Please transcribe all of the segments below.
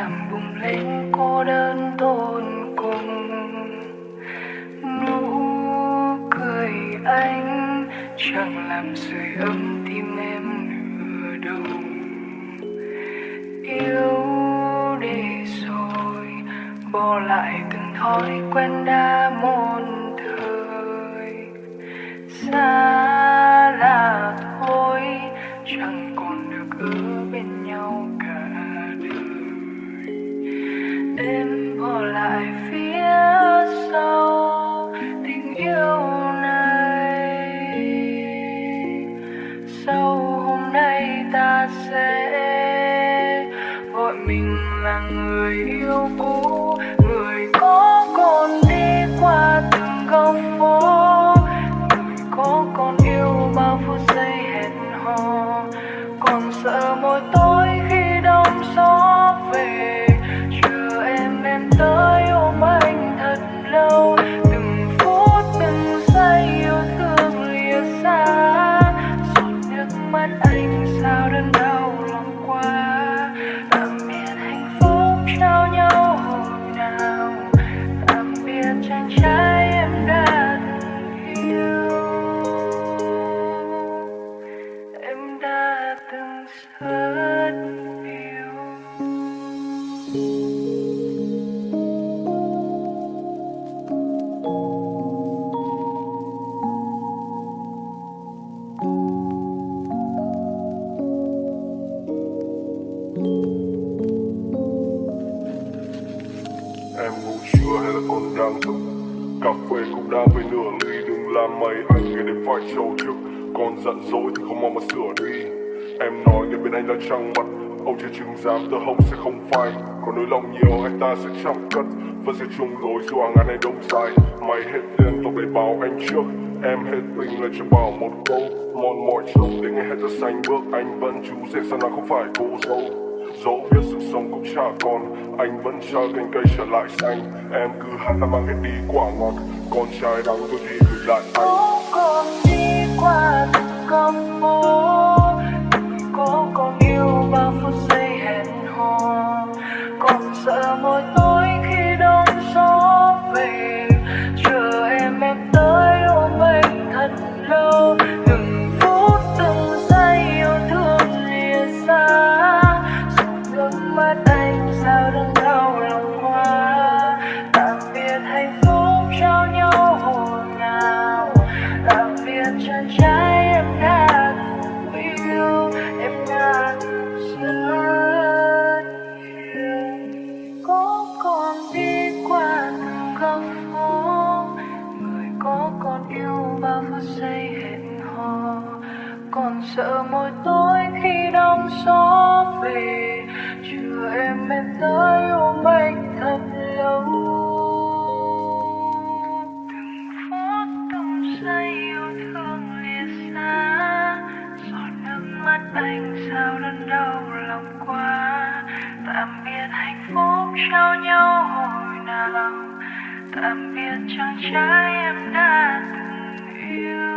làm bùng lên cô đơn tôn cùng. Nụ cười anh chẳng làm sưởi ấm tim em nửa đầu yêu để rồi, bỏ lại từng thói quen đã một thời. Xa đang thức Cà phê cũng đã về nửa ly, Đừng làm mày anh nghe đến phải trâu trực Còn giận dỗi thì không mong mà sửa đi. Em nói nhưng bên anh là trăng mặt Ông chưa chứng giám tơ hồng sẽ không phai. Còn nỗi lòng nhiều, anh ta sẽ chẳng cất. Vẫn sẽ chung lối dù hàng ngàn này đông dài. Mày hết tiền tộc để bảo anh trước. Em hết mình là cho bảo một câu. Mòn mỏi trông để nghe hết ta xanh bước. Anh vẫn chú rể, sao nào không phải cô dâu? Dẫu biết sự sống cũng chả còn, Anh vẫn chờ cành cây trở lại xanh. Em cứ hát là mang hết đi quả ngọt, Con trai đắng tôi chỉ gửi lại. Anh yêu bao phút giây hẹn hò. Còn sợ mỗi tối khi đông gió về. Chưa em em tới ôm anh thật lâu. Từng phút từng giây yêu thương lìa xa. Giọt nước mắt anh sao đớn đau lòng quá tạm biệt hạnh phúc trao nhau hồi nào tạm biệt chàng trai em đã từng yêu.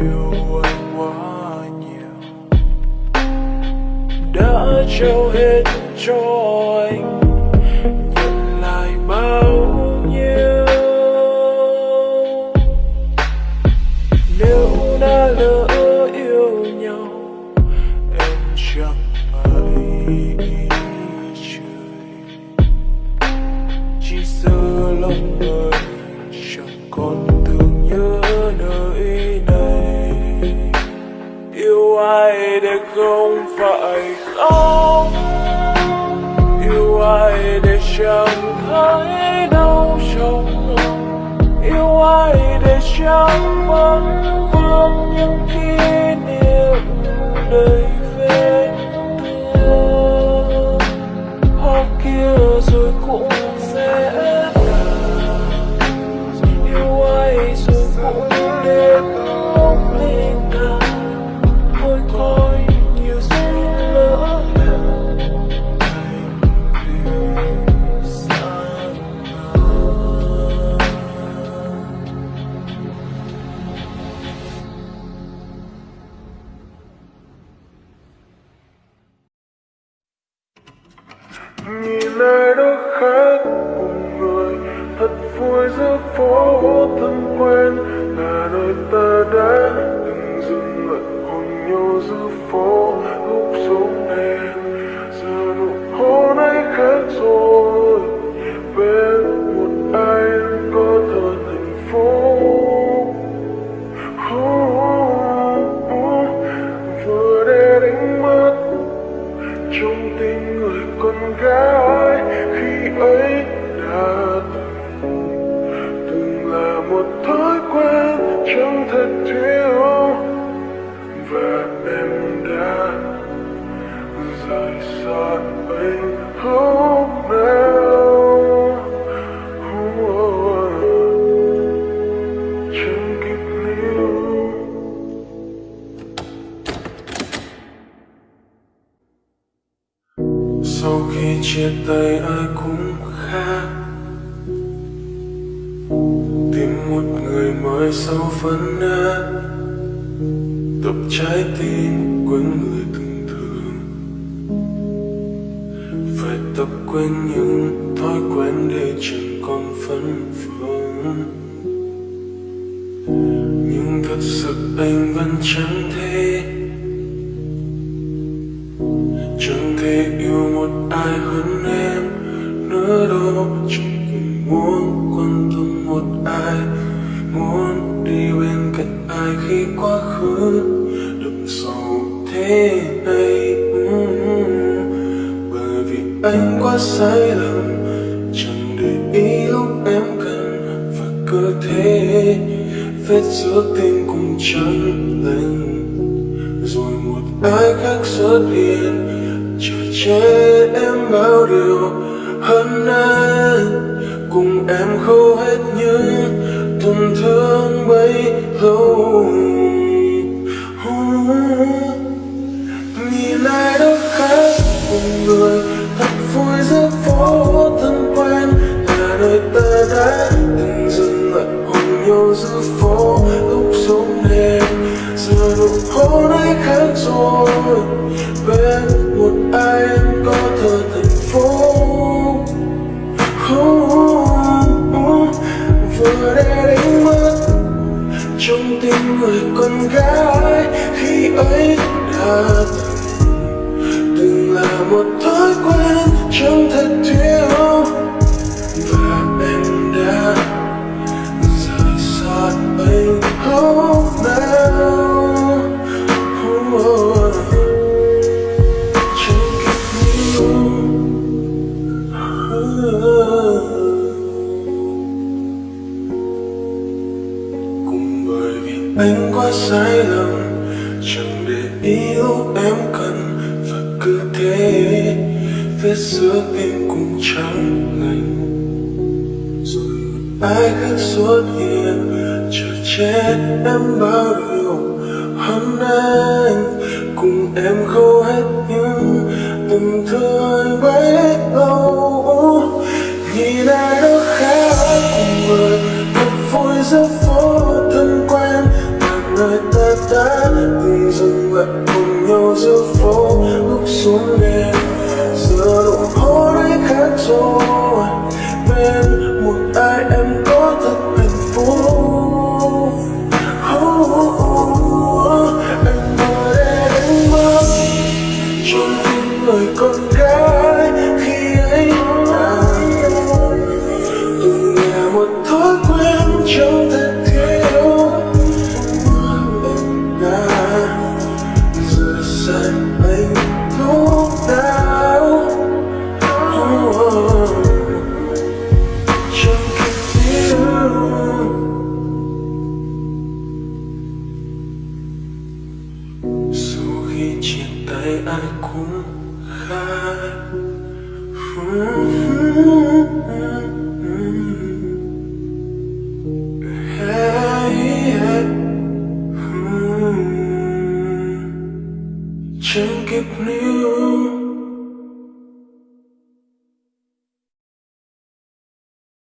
Yêu anh quá nhiều ai để trong mắt vương những kỷ niệm đầy vết giữa phố thân quen là nơi ta đã từng dừng lại hôn nhau giữa phố. Tay ai cũng khác. Tìm một người mới sau phân nát tập trái tim quên người từng thương phải tập quên những thói quen để chẳng còn phân phương nhưng thật sự anh vẫn chẳng thể lúc chẳng cần muốn quan tâm một ai, muốn đi bên cạnh ai khi quá khứ đậm sâu thế này. Ừ, bởi vì anh quá sai lầm, chẳng để ý lúc em cần và cứ thế vết giữa tim cũng chẳng lành rồi một ai khác xuất hiện chờ che em bao điều hơn anh cùng em khâu hết những tổn thương bấy lâu nhìn ai đó khác cùng người thật vui rất vui tim người con gái, khi ấy đã từng từng là một thói quen chẳng thật thiếu và em đã rời xa anh hôm nào sai lầm. Chẳng để yêu em cần, Và cứ thế, Vết giữa tim cũng trắng lành. Rồi ai khác xuất hiện, Chờ chết em bao điều. Hôm nay cùng em khâu hết những Từng thương bay bấy lâu trong thân thế đó mưa em đã rửa sạch anh thuốc đau trong cơn tiêu dù khi chia tay ai cũng khác you please?